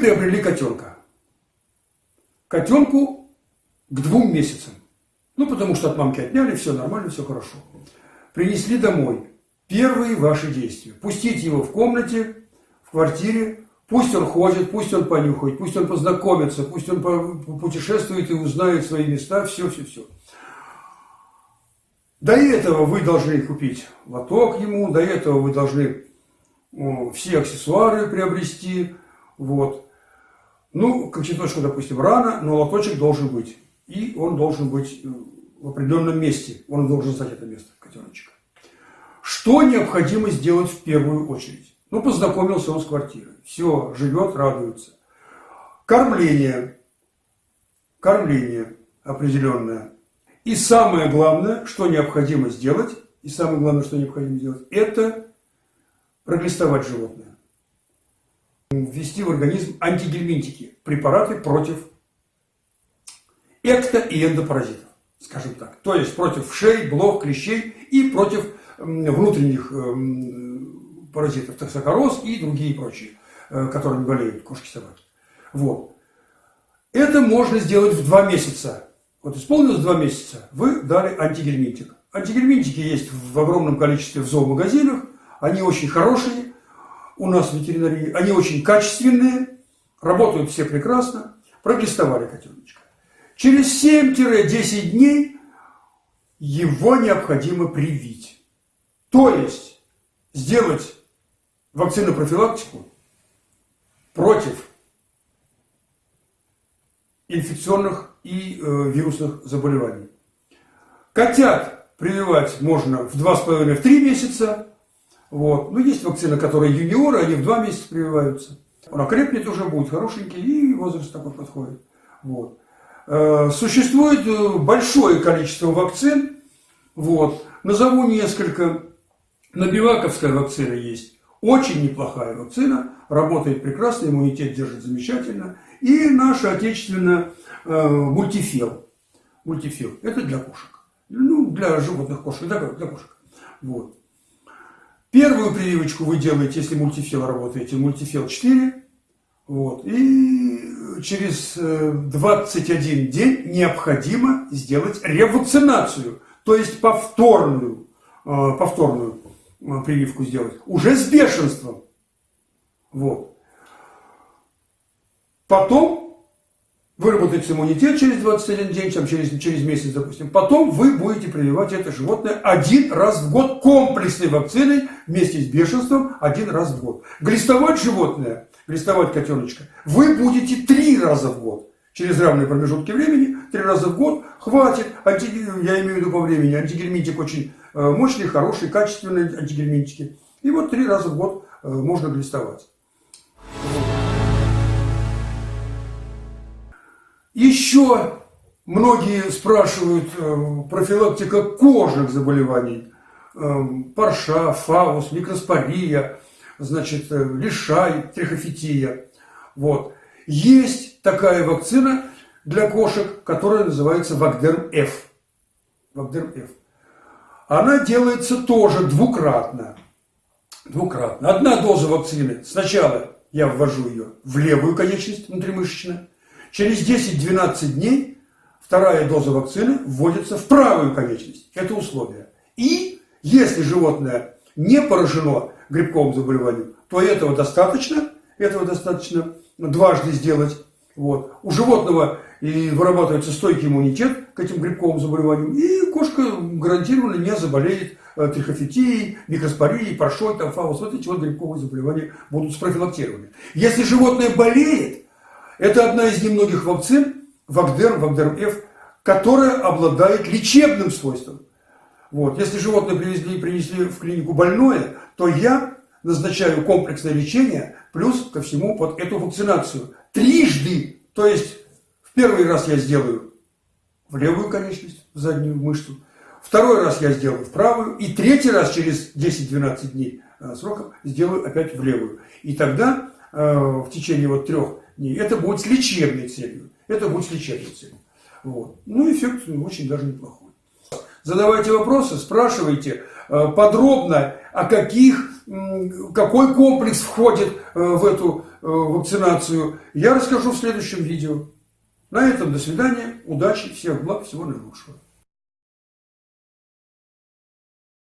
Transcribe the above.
приобрели котенка. Котенку к двум месяцам. Ну, потому что от мамки отняли, все нормально, все хорошо. Принесли домой. Первые ваши действия. Пустить его в комнате, в квартире, Пусть он ходит, пусть он понюхает, пусть он познакомится, пусть он путешествует и узнает свои места, все, все, все. До этого вы должны купить лоток ему, до этого вы должны все аксессуары приобрести, вот. Ну, кочеточку, допустим, рано, но лоточек должен быть. И он должен быть э, в определенном месте. Он должен знать это место, котеночек. Что необходимо сделать в первую очередь? Ну, познакомился он с квартирой. Все, живет, радуется. Кормление. Кормление определенное. И самое главное, что необходимо сделать, и самое главное, что необходимо сделать, это проглистовать животное. Ввести в организм антигельминтики, препараты против экто- и эндопаразитов, скажем так. То есть против шей, блох, клещей и против внутренних эм, паразитов, токсокороз и другие прочие, э, которыми болеют кошки-собаки. Вот. Это можно сделать в два месяца. Вот исполнилось два месяца, вы дали антигельминтик. Антигельминтики есть в огромном количестве в зоомагазинах, они очень хорошие у нас в ветеринарии, они очень качественные, работают все прекрасно, проглистовали котеночка. Через 7-10 дней его необходимо привить. То есть сделать вакцинопрофилактику против инфекционных и э, вирусных заболеваний. Котят прививать можно в 2,5-3 месяца. Вот. Но есть вакцины, которые юниоры, они в 2 месяца прививаются. Он окрепнет уже, будет хорошенький, и возраст такой подходит. Вот. Э, существует э, большое количество вакцин. Вот. Назову несколько. Набиваковская вакцина есть. Очень неплохая вакцина. Работает прекрасно, иммунитет держит замечательно. И наша отечественная э, мультифил. Мультифил. Это для кошек. Ну, для животных кошек, для, для кошек. Вот. Первую прививочку вы делаете, если мультифил работаете, мультифил 4. Вот. И через 21 э, день необходимо сделать ревакцинацию, то есть повторную, э, повторную э, прививку сделать, уже с бешенством. Вот. Потом выработается иммунитет через 21 день, там, через, через месяц, допустим. Потом вы будете прививать это животное один раз в год комплексной вакциной вместе с бешенством один раз в год. Глистовать животное, глистовать котеночка, вы будете три раза в год. Через равные промежутки времени, три раза в год, хватит, анти, я имею в виду по времени, антигельминтик очень э, мощный, хороший, качественный антигельминтики. И вот три раза в год э, можно глистовать. Еще многие спрашивают э, профилактика кожных заболеваний. Э, парша, фаус, микроспория, значит, э, лишай, трихофития. Вот. Есть такая вакцина для кошек, которая называется Вагдерм-Ф. Вагдерм-Ф. Она делается тоже двукратно. Двукратно. Одна доза вакцины. Сначала я ввожу ее в левую конечность внутримышечно, Через 10-12 дней вторая доза вакцины вводится в правую конечность. Это условие. И если животное не поражено грибковым заболеванием, то этого достаточно, этого достаточно дважды сделать. Вот. У животного и вырабатывается стойкий иммунитет к этим грибковым заболеваниям, и кошка гарантированно не заболеет э, трихофитией, микроспорией, паршой, там, фаус. Вот эти вот грибковые заболевания будут спрофилактированы. Если животное болеет, это одна из немногих вакцин, Вагдерм, Вагдерм-Ф, которая обладает лечебным свойством. Вот. Если животное привезли, принесли в клинику больное, то я назначаю комплексное лечение, плюс ко всему вот эту вакцинацию. Трижды, то есть в первый раз я сделаю в левую конечность, в заднюю мышцу, второй раз я сделаю в правую, и третий раз через 10-12 дней э, сроков сделаю опять в левую. И тогда э, в течение вот трех не, это будет с лечебной целью. Это будет с лечебной целью. Вот. Ну, эффект очень даже неплохой. Задавайте вопросы, спрашивайте э, подробно, о каких какой комплекс входит э, в эту э, вакцинацию, я расскажу в следующем видео. На этом до свидания, удачи, всех благ, всего наилучшего.